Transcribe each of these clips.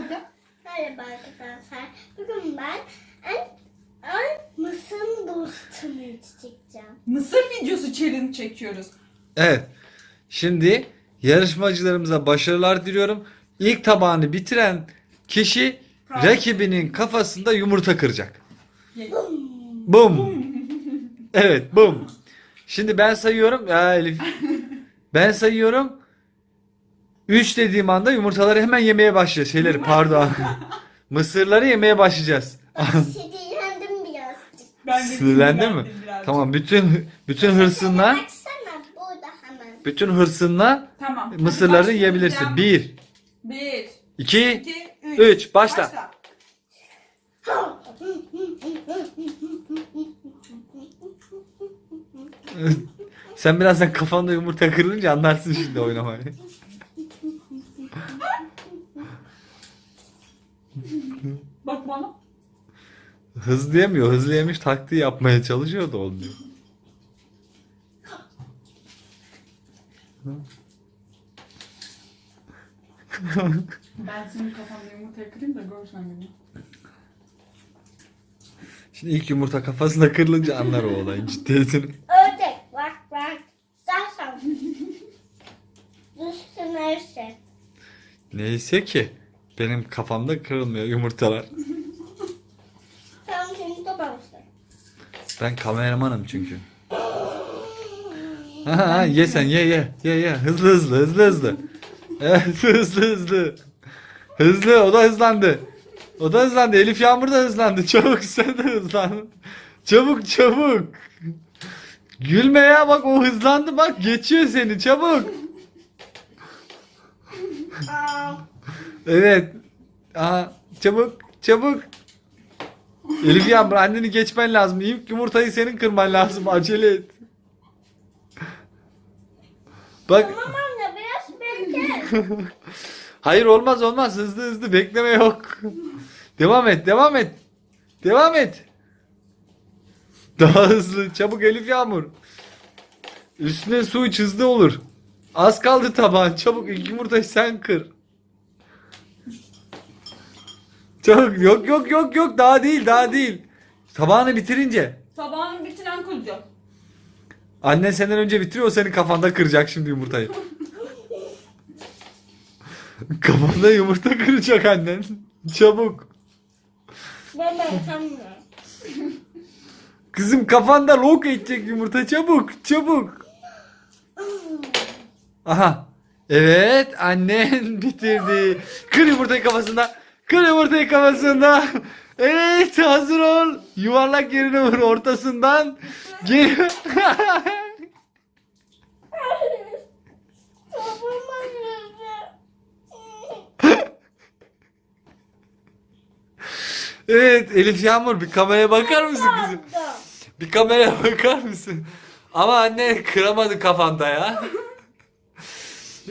Merhaba arkadaşlar. Bugün ben en, en mısın dostunu çekeceğim. Mısır videosu challenge çekiyoruz. Evet. Şimdi yarışmacılarımıza başarılar diliyorum. İlk tabağını bitiren kişi Tamam. rakibinin kafasında yumurta kıracak. Ye- Bum. Evet, bum. Şimdi ben sayıyorum. Ya Elif. Ben sayıyorum. 3 dediğim anda yumurtaları hemen yemeye başlıyor. Şeyleri pardon. Mısırları yemeye başlayacağız. Sinirlendim birazcık. Ben de Sinirlendin mi? sinirlendim birazcık. Tamam, bütün bütün hırsınla, Baksana burada hemen. bütün hırsınla Tamam. Hadi mısırları başlayalım. yiyebilirsin. 1 Bir, 2 iki, üç. Üç, başla. Sen birazdan kafanda yumurta kırılınca anlarsın şimdi oynamayı. Bak bana. Hızlı yemiyor. Hızlı yemiş taktiği yapmaya çalışıyor da olmuyor. Ben senin kafanda yumurtayı kırayım da görsen beni. Şimdi ilk yumurta kafasında kırılınca anlar o olayın ciddiyetini. Ördek bak bak. Zaten. Düştü neyse. Neyse ki benim kafamda kırılmıyor yumurtalar. Tamam şimdi toplamıştım. Ben kameramanım çünkü. Ha, ha, ye sen ye ye ye ye hızlı hızlı hızlı hızlı. Evet hızlı hızlı. Hızlı o da hızlandı. O da hızlandı. Elif Yağmur da hızlandı. Çabuk sen de hızlan. Çabuk çabuk. Gülme ya bak o hızlandı bak geçiyor seni çabuk. Evet. Aha, çabuk çabuk. Elif Yağmur anneni geçmen lazım. İlk yumurtayı senin kırman lazım. Acele et. Bak tamam anne biraz bekle. hayır olmaz olmaz hızlı hızlı bekleme yok. Devam et devam et. Devam et. Daha hızlı çabuk Elif Yağmur. Üstüne su iç hızlı olur. Az kaldı tabağın çabuk ilk yumurtayı sen kır. Çabuk yok yok yok yok daha değil daha değil. Tabağını bitirince. Tabağını bitiren kıracağım. Annen senden önce bitiriyor o senin kafanda kıracak şimdi yumurtayı. Kafanda yumurta kıracak annen. Çabuk. Ben ben. Kızım kafanda lok edecek yumurta çabuk çabuk. Aha. Evet annen bitirdi. Kır yumurtayı kafasında. Kır yumurtayı kafasında. Evet hazır ol. Yuvarlak yerine vur ortasından. Geri. evet Elif Yağmur bir kameraya bakar mısın kızım? Bir kameraya bakar mısın? Ama anne kıramadı kafanda ya.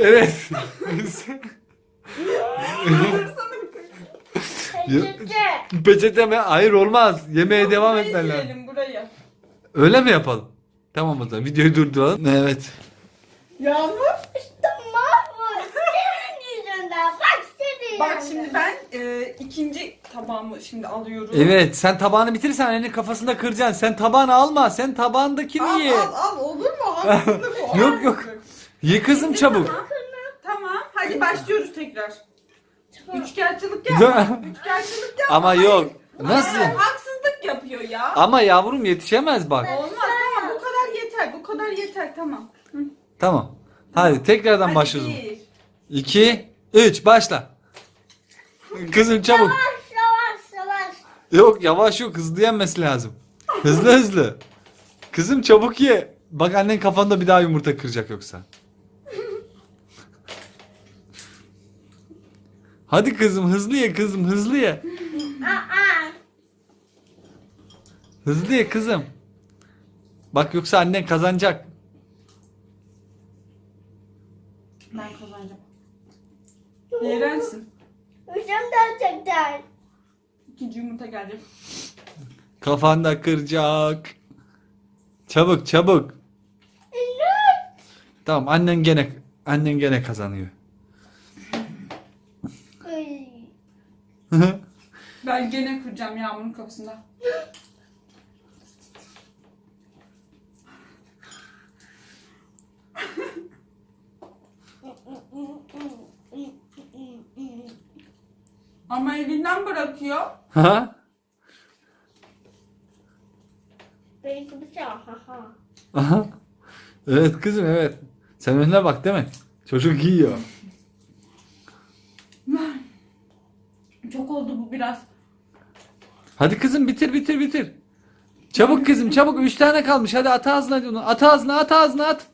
Evet. Peçete. Peçete mi? Hayır olmaz. Yemeğe devam Burayı etmen lazım. silelim, burayı. Öyle mi yapalım? Tamam o zaman videoyu durduralım. Evet. Yağmur. İşte mahvoldum. Senin yüzünden. Bak senin Bak şimdi ben e, ikinci tabağımı şimdi alıyorum. Evet sen tabağını bitirirsen annenin kafasında kıracaksın. Sen tabağını alma. Sen tabağındakini Al ye. al al olur mu? Haksızlık o. Yok, yok. haksızlık. Ye kızım çabuk. Tamam hadi başlıyoruz tekrar. Üçkağıtçılık Ya. yapma. Üçkağıtçılık yapma. Ama yok. Nasıl? Hayır, haksızlık yapıyor ya. Ama yavrum yetişemez bak. Olmaz tamam bu kadar yeter bu kadar yeter tamam. Hı. Tamam. Hadi tekrardan Hadi başlıyoruz. bir. 2 3 başla. Kızım çabuk. Yavaş yavaş yavaş. Yok yavaş yok hızlı yenmesi lazım. Hızlı hızlı. Kızım çabuk ye. Bak annen kafanda bir daha yumurta kıracak yoksa. Hadi kızım hızlı ye kızım hızlı ye. Hızlı ye kızım. Bak yoksa annen kazanacak. Ben kazanacağım. Yerensin. Hocam gerçekten. İkinci yumurta gelecek. Kafanda kıracak. Çabuk çabuk. Tamam annen gene annen gene kazanıyor. Ay. Ben gene kıracağım Yağmur'un kapısında. Ama elinden bırakıyor. Ha? Benimki şey. Ha ha. Aha. Evet kızım evet. Sen önüne bak değil mi? Çocuk yiyor. Çok oldu bu biraz. Hadi kızım bitir bitir bitir. Çabuk kızım çabuk. Üç tane kalmış. Hadi at ağzına onu. At ağzına at ağzına at.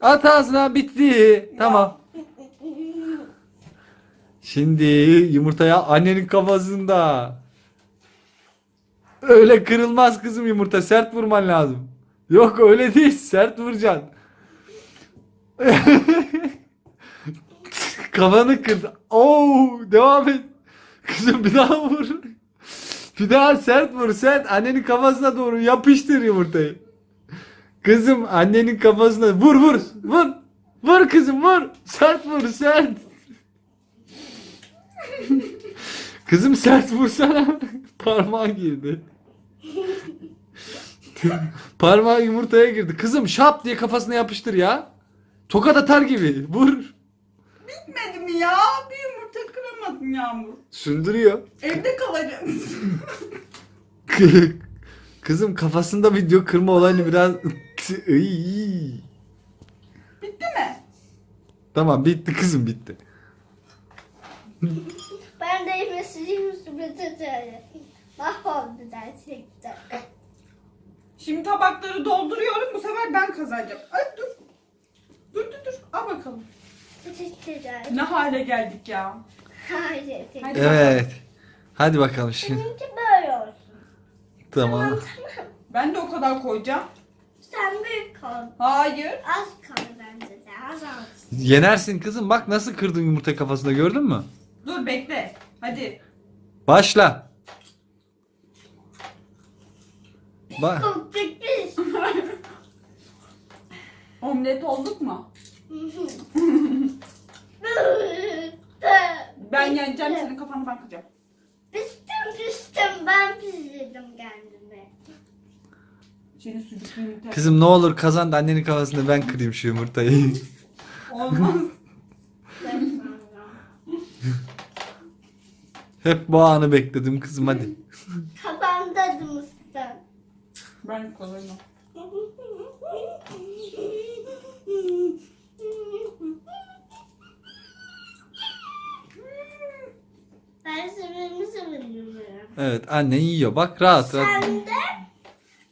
At ağzına bitti. Tamam. Şimdi yumurtaya annenin kafasında. Öyle kırılmaz kızım yumurta. Sert vurman lazım. Yok öyle değil. Sert vuracaksın. Kafanı kırdı. Oo, devam et. Kızım bir daha vur. Bir daha sert vur sert. Annenin kafasına doğru yapıştır yumurtayı. Kızım annenin kafasına vur vur vur. Vur kızım vur. Sert vur sert. Kızım sert vursana. Parmağı girdi. Parmağı yumurtaya girdi. Kızım şap diye kafasına yapıştır ya. Tokat atar gibi. Vur. Bitmedi mi ya? Bir yumurta kıramadın Yağmur. Sündürüyor. Evde kalacağız. Kızım kafasında video kırma olayını biraz... Iy. Bitti mi? tamam bitti kızım bitti. Ben de mesajım üstüme tutuyorum. Mahvoldu gerçekten. Şimdi tabakları dolduruyorum. Bu sefer ben kazanacağım. Ay dur. Dur dur dur. Al bakalım. Ne hale geldik ya. Hayır. Hadi Evet. Hadi bakalım şimdi. Benimki böyle olsun. Tamam. Tamam. Ben de o kadar koyacağım. Sen büyük ol. Hayır. Az kal bence de. Az az. Yenersin kızım. Bak nasıl kırdın yumurta kafasında gördün mü? Dur bekle. Hadi. Başla. Bak. Çok. Omlet olduk mu? Ben yeneceğim senin kafanı ben kıracağım. Pistim pistim ben pisledim kendimi. Senin sucuklu yumurta. Kızım ne olur kazan da annenin kafasında ben kırayım şu yumurtayı. Olmaz. Hep bu anı bekledim kızım hadi. Kafamda mısın? ben kazanırım. Seviyorum. Evet annen yiyor bak rahat rahat. Sen de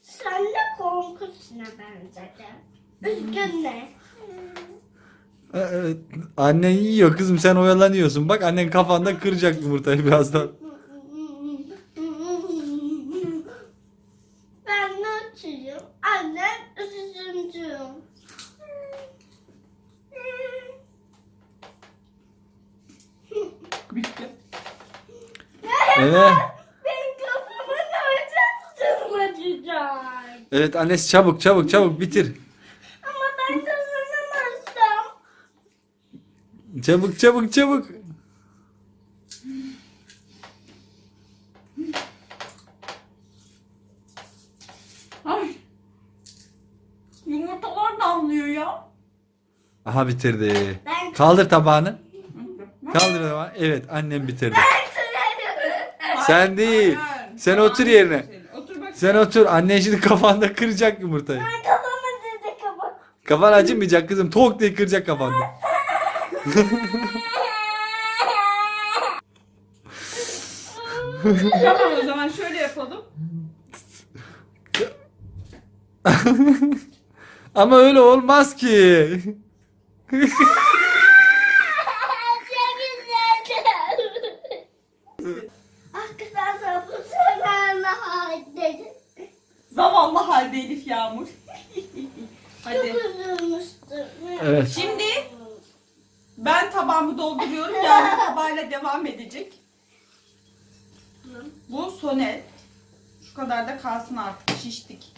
sen de korkusuna benzedin. Üzgünle. Evet, annen yiyor kızım sen oyalanıyorsun. Bak annen kafanda kıracak yumurtayı birazdan. Ben de açayım. Annem Evet. Ben kafamı nereden tırmanacağım? Evet annesi çabuk çabuk çabuk bitir. Ama ben kazanamazsam. Çabuk çabuk çabuk. Ay. Yumurtalar damlıyor ya. Aha bitirdi. Ben Kaldır tabağını. Kaldır tabağını. Evet annem bitirdi. Sen değil. Hayır. Sen Tamam, otur yerine. Otur bak. Sen otur. Annen şimdi kafanda kıracak yumurtayı. Ben kafamı dedi kafam. Kafan acımayacak kızım. Tok diye kıracak kafanda. Tamam o zaman şöyle yapalım. Ama öyle olmaz ki. Çok güzeldi. Arkadaşlar bu sefer halde Zavallı Yağmur. çok Hadi. üzülmüştüm. Evet. Şimdi ben tabağımı dolduruyorum. Yağmur tabağıyla devam edecek. Bu sonel. Şu kadar da kalsın artık. Şiştik.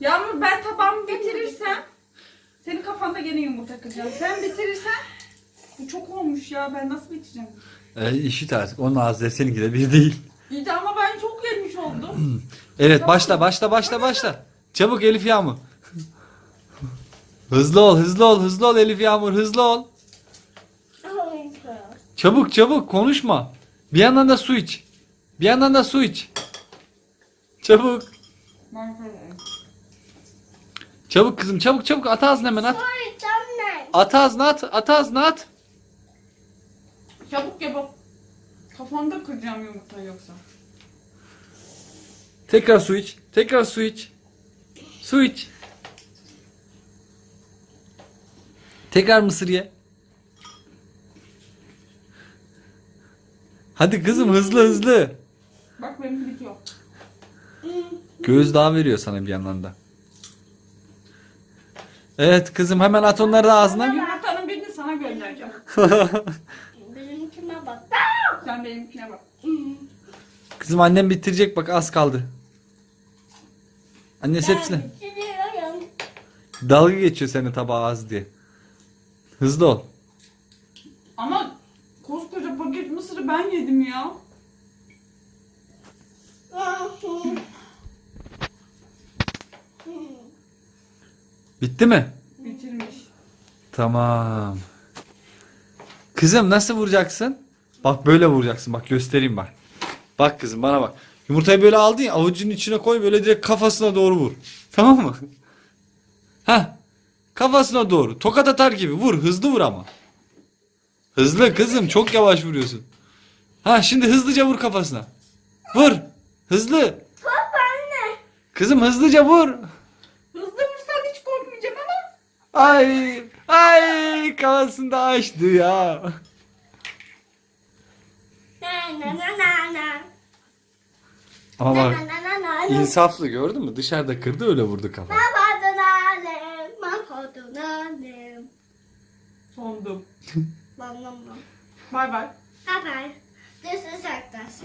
Yağmur ben tabağımı bitirirsem senin kafanda gene yumurta kıracağım. Sen bitirirsen bu çok olmuş ya. Ben nasıl bitireceğim? E, işit artık. Onun ağzı seninki de bir değil. İyi de ama ben çok yemiş oldum. Evet başla başla başla başla. Çabuk Elif Yağmur. hızlı ol hızlı ol hızlı ol Elif Yağmur hızlı ol. Çabuk çabuk konuşma. Bir yandan da su iç. Bir yandan da su iç. Çabuk. Çabuk kızım çabuk çabuk at ağzına hemen at. At ağzına at at ağzına at. Çabuk yapıp kafanda kıracağım yumurta yoksa. Tekrar su iç. Tekrar su iç. Su iç. Tekrar mısır ye. Hadi kızım hızlı hızlı. Bak benim bitiyor. Göz daha veriyor sana bir yandan da. Evet kızım hemen at onları da ağzına. Yumurtanın birini sana göndereceğim. Benimkine bak. Sen benimkine bak. Kızım annem bitirecek bak az kaldı. Annesi Ben hepsini. Dalga geçiyor senin tabağı az diye. Hızlı ol. Ama koskoca paket mısırı ben yedim ya. Bitti mi? Bitirmiş. Tamam. Kızım nasıl vuracaksın? Bak böyle vuracaksın. Bak göstereyim bak. Bak kızım bana bak. Yumurtayı böyle aldın ya avucunun içine koy böyle direkt kafasına doğru vur. Tamam mı? Heh. Kafasına doğru. Tokat atar gibi vur. Hızlı vur ama. Hızlı kızım çok yavaş vuruyorsun. Ha şimdi hızlıca vur kafasına. Vur. Hızlı. Top anne. Kızım hızlıca vur. Hızlı vursan hiç korkmayacağım ama. Ay ay kafasında açtı ya. Na na na na na. Ama bak insaflı gördün mü? Dışarıda kırdı öyle vurdu kafa. Mahvoldun annem. Mahvoldun annem. Dondum. Bam bam bam. Bay bay. Bye bye. This is class.